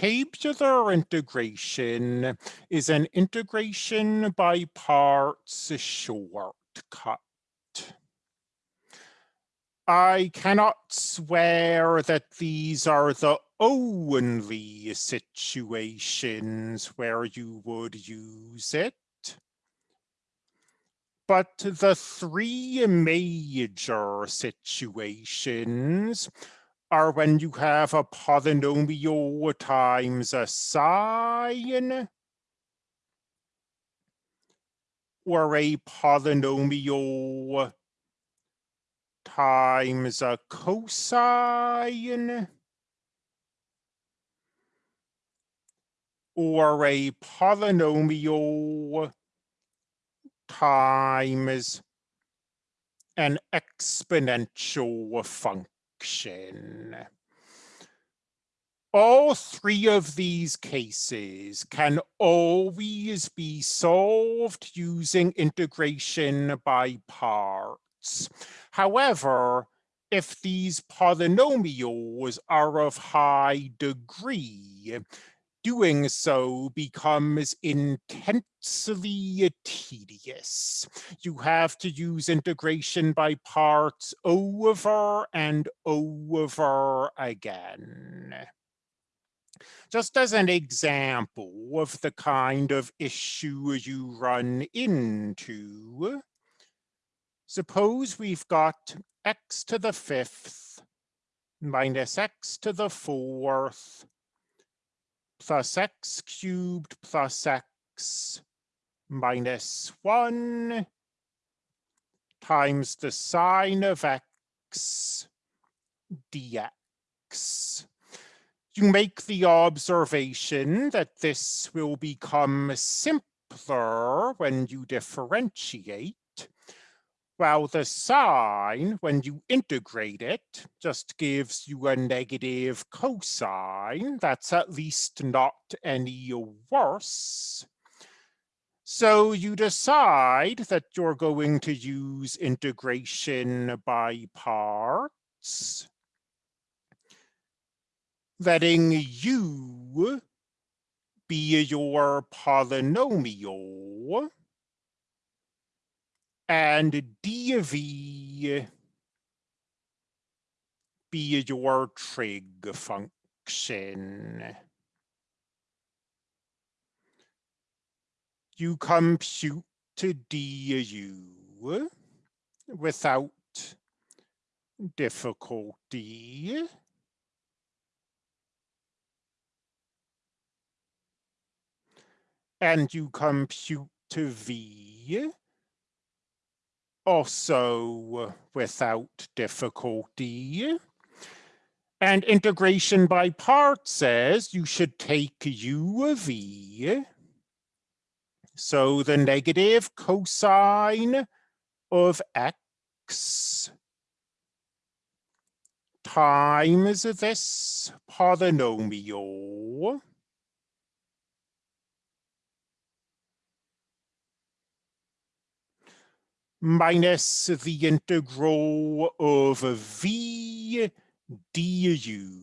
tabular integration is an integration by parts shortcut. I cannot swear that these are the only situations where you would use it. But the three major situations are when you have a polynomial times a sine or a polynomial times a cosine or a polynomial times an exponential function. All three of these cases can always be solved using integration by parts. However, if these polynomials are of high degree, doing so becomes intensely tedious. You have to use integration by parts over and over again. Just as an example of the kind of issue you run into, Suppose we've got x to the fifth minus x to the fourth plus x cubed plus x minus 1 times the sine of x dx. You make the observation that this will become simpler when you differentiate well, the sine, when you integrate it, just gives you a negative cosine. That's at least not any worse. So you decide that you're going to use integration by parts, letting u be your polynomial and dv be your trig function. You compute to du without difficulty. And you compute to v also uh, without difficulty. And integration by parts says you should take u of v. So the negative cosine of x times this polynomial minus the integral of v du.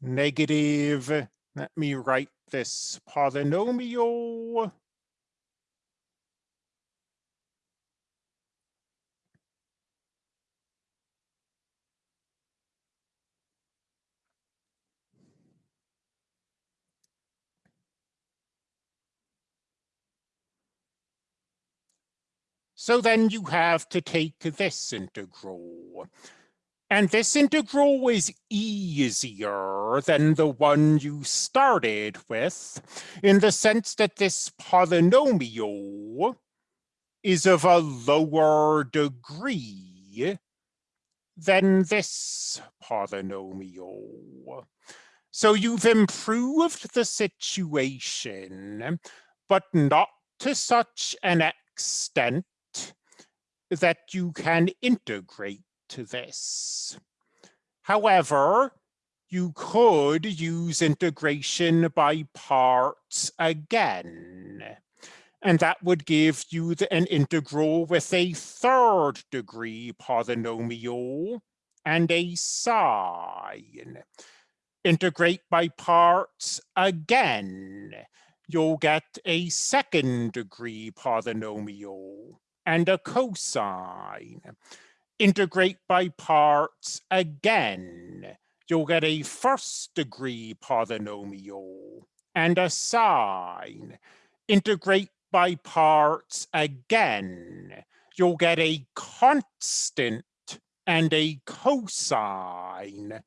Negative, let me write this polynomial So then you have to take this integral. And this integral is easier than the one you started with in the sense that this polynomial is of a lower degree than this polynomial. So you've improved the situation, but not to such an extent that you can integrate to this. However, you could use integration by parts again. And that would give you the, an integral with a third degree polynomial and a sine. Integrate by parts again. You'll get a second degree polynomial and a cosine. Integrate by parts again. You'll get a first degree polynomial and a sine. Integrate by parts again. You'll get a constant and a cosine,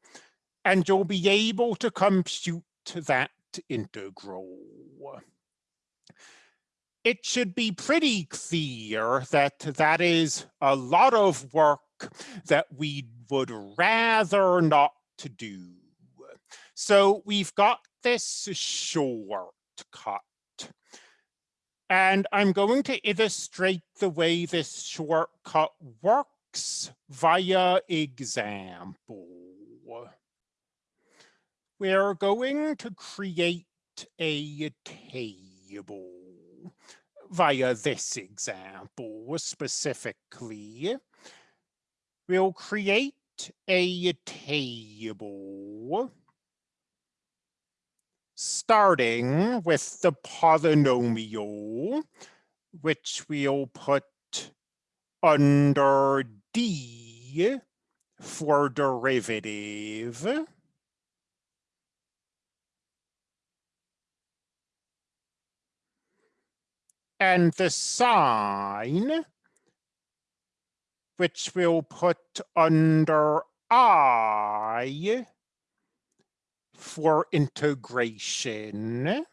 and you'll be able to compute that integral. It should be pretty clear that that is a lot of work that we would rather not to do. So we've got this shortcut. And I'm going to illustrate the way this shortcut works via example. We're going to create a table via this example specifically. We'll create a table starting with the polynomial, which we'll put under D for derivative. And the sine, which we'll put under I for integration.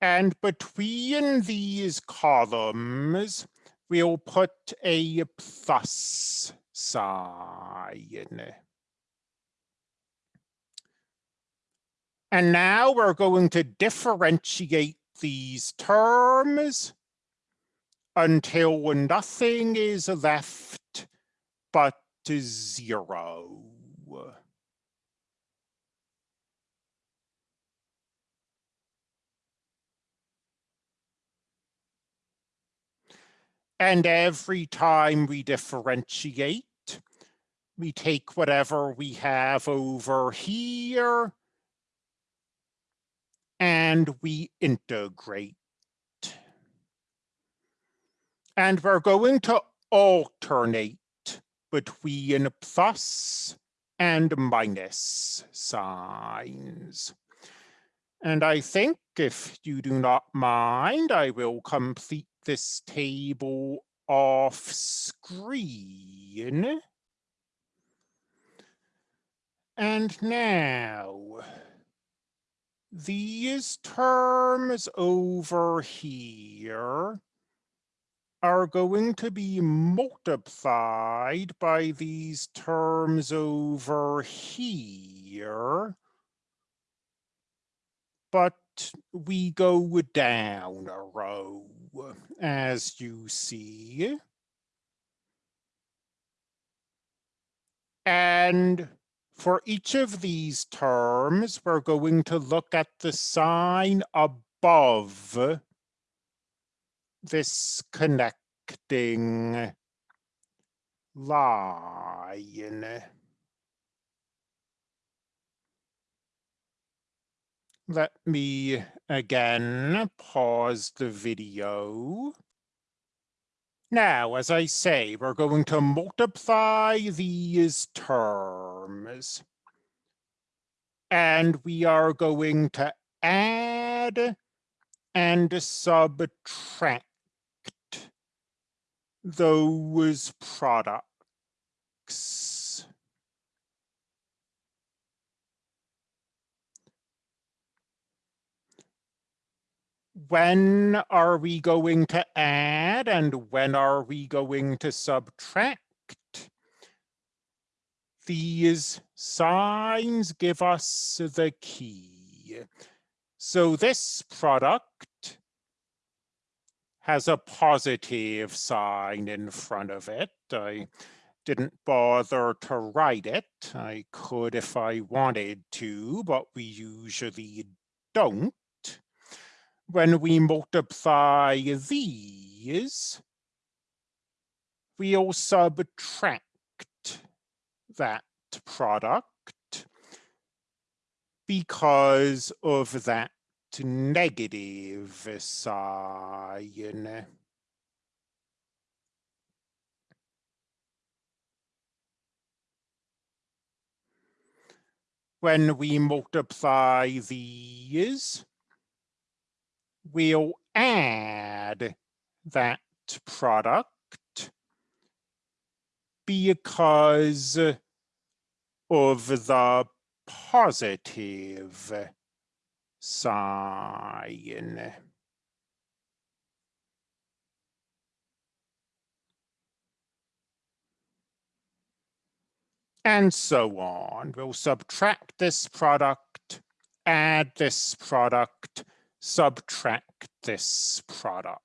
And between these columns, we'll put a plus sign. And now we're going to differentiate these terms until nothing is left but zero. And every time we differentiate, we take whatever we have over here and we integrate. And we're going to alternate between plus and minus signs. And I think if you do not mind, I will complete this table off screen. And now, these terms over here are going to be multiplied by these terms over here. But we go down a row as you see. And for each of these terms, we're going to look at the sign above this connecting line. Let me again pause the video. Now, as I say, we're going to multiply these terms. And we are going to add and subtract those products. when are we going to add and when are we going to subtract? These signs give us the key. So this product has a positive sign in front of it. I didn't bother to write it. I could if I wanted to, but we usually don't when we multiply these, we'll subtract that product because of that negative sign. When we multiply these, we'll add that product because of the positive sign. And so on. We'll subtract this product, add this product, subtract this product.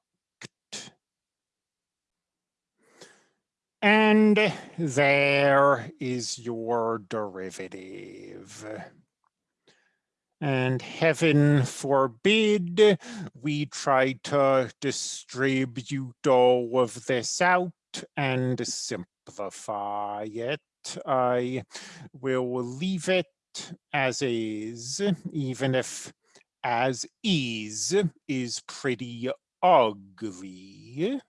And there is your derivative. And heaven forbid we try to distribute all of this out and simplify it. I will leave it as is, even if as is is pretty ugly.